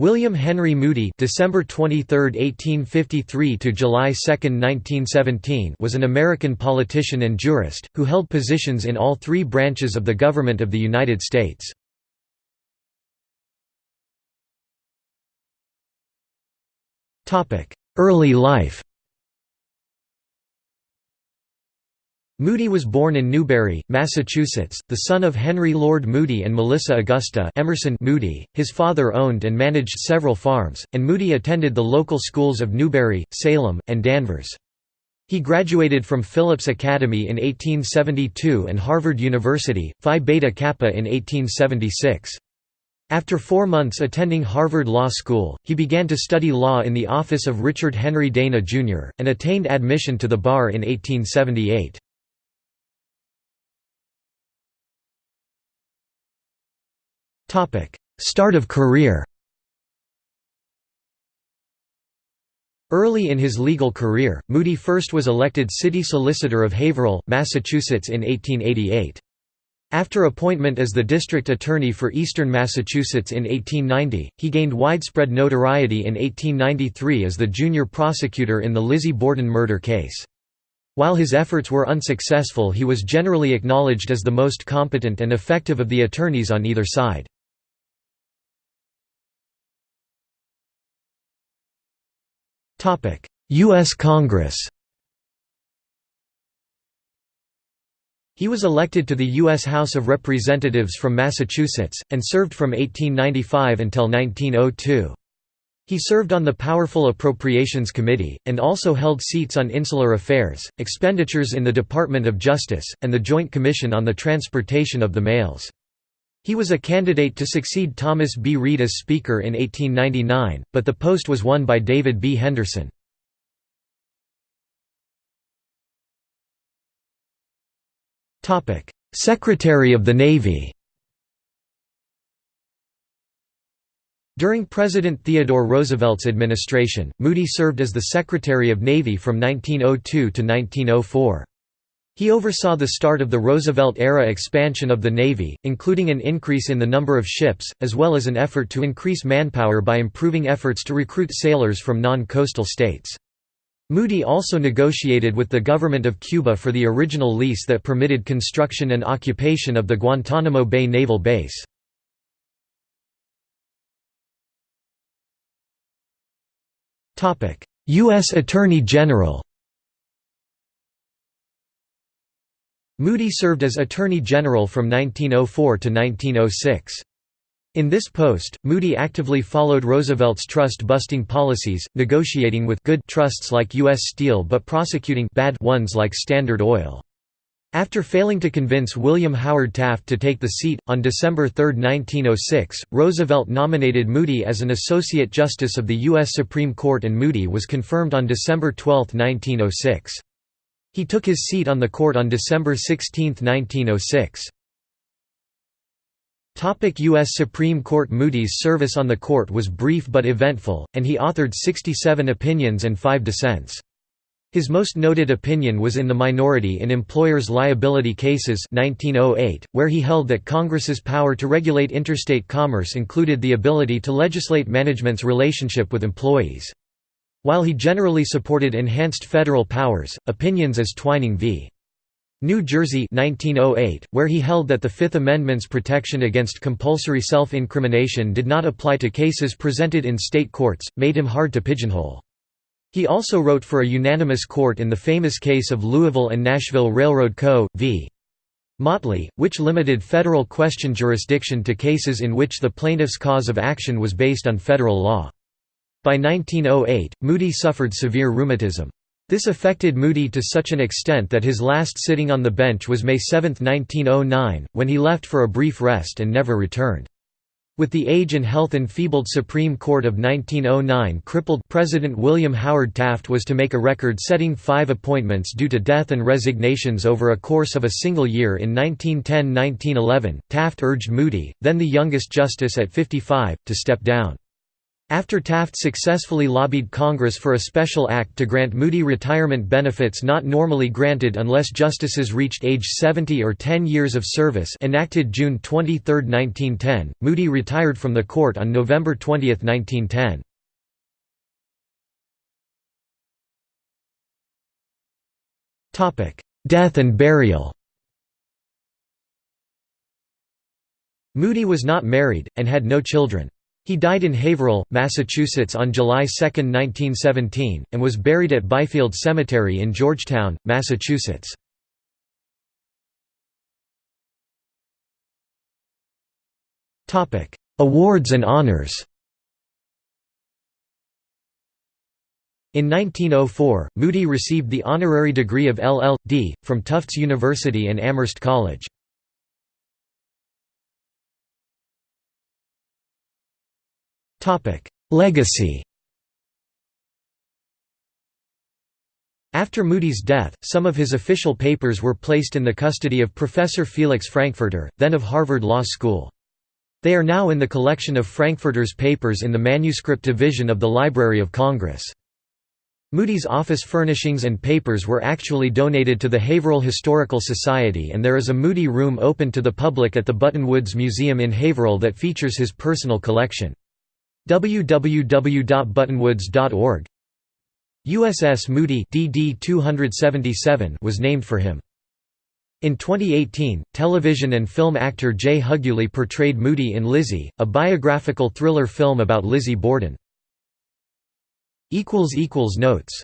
William Henry Moody December 23, 1853 to July 2, 1917 was an American politician and jurist, who held positions in all three branches of the government of the United States. Early life Moody was born in Newbury, Massachusetts, the son of Henry Lord Moody and Melissa Augusta Emerson Moody. His father owned and managed several farms, and Moody attended the local schools of Newbury, Salem, and Danvers. He graduated from Phillips Academy in 1872 and Harvard University, Phi Beta Kappa in 1876. After four months attending Harvard Law School, he began to study law in the office of Richard Henry Dana, Jr., and attained admission to the bar in 1878. Start of career Early in his legal career, Moody first was elected city solicitor of Haverhill, Massachusetts in 1888. After appointment as the district attorney for eastern Massachusetts in 1890, he gained widespread notoriety in 1893 as the junior prosecutor in the Lizzie Borden murder case. While his efforts were unsuccessful he was generally acknowledged as the most competent and effective of the attorneys on either side. U.S. Congress He was elected to the U.S. House of Representatives from Massachusetts, and served from 1895 until 1902. He served on the powerful Appropriations Committee, and also held seats on Insular Affairs, Expenditures in the Department of Justice, and the Joint Commission on the Transportation of the Mails. He was a candidate to succeed Thomas B. Reed as Speaker in 1899, but the post was won by David B. Henderson. Secretary of the Navy During President Theodore Roosevelt's administration, Moody served as the Secretary of Navy from 1902 to 1904. He oversaw the start of the Roosevelt-era expansion of the Navy, including an increase in the number of ships, as well as an effort to increase manpower by improving efforts to recruit sailors from non-coastal states. Moody also negotiated with the government of Cuba for the original lease that permitted construction and occupation of the Guantanamo Bay Naval Base. U.S. Attorney General Moody served as Attorney General from 1904 to 1906. In this post, Moody actively followed Roosevelt's trust-busting policies, negotiating with good trusts like U.S. Steel but prosecuting bad ones like Standard Oil. After failing to convince William Howard Taft to take the seat, on December 3, 1906, Roosevelt nominated Moody as an Associate Justice of the U.S. Supreme Court and Moody was confirmed on December 12, 1906. He took his seat on the court on December 16, 1906. U.S. Supreme Court Moody's service on the court was brief but eventful, and he authored 67 opinions and five dissents. His most noted opinion was in the minority in employers' liability cases 1908, where he held that Congress's power to regulate interstate commerce included the ability to legislate management's relationship with employees. While he generally supported enhanced federal powers, opinions as Twining v. New Jersey 1908, where he held that the Fifth Amendment's protection against compulsory self-incrimination did not apply to cases presented in state courts, made him hard to pigeonhole. He also wrote for a unanimous court in the famous case of Louisville and Nashville Railroad Co. v. Motley, which limited federal question jurisdiction to cases in which the plaintiff's cause of action was based on federal law. By 1908, Moody suffered severe rheumatism. This affected Moody to such an extent that his last sitting on the bench was May 7, 1909, when he left for a brief rest and never returned. With the age and health enfeebled Supreme Court of 1909 crippled President William Howard Taft was to make a record-setting five appointments due to death and resignations over a course of a single year in 1910–1911. Taft urged Moody, then the youngest justice at 55, to step down. After Taft successfully lobbied Congress for a special act to grant Moody retirement benefits not normally granted unless justices reached age 70 or 10 years of service enacted June 23, 1910, Moody retired from the court on November 20, 1910. Death and burial Moody was not married, and had no children. He died in Haverhill, Massachusetts on July 2, 1917, and was buried at Byfield Cemetery in Georgetown, Massachusetts. Awards and honors In 1904, Moody received the honorary degree of LL.D. from Tufts University and Amherst College. Legacy After Moody's death, some of his official papers were placed in the custody of Professor Felix Frankfurter, then of Harvard Law School. They are now in the collection of Frankfurter's papers in the Manuscript Division of the Library of Congress. Moody's office furnishings and papers were actually donated to the Haverhill Historical Society and there is a Moody room open to the public at the Buttonwoods Museum in Haverhill that features his personal collection www.buttonwoods.org USS Moody DD-277 was named for him. In 2018, television and film actor Jay Huguley portrayed Moody in Lizzie, a biographical thriller film about Lizzie Borden. Notes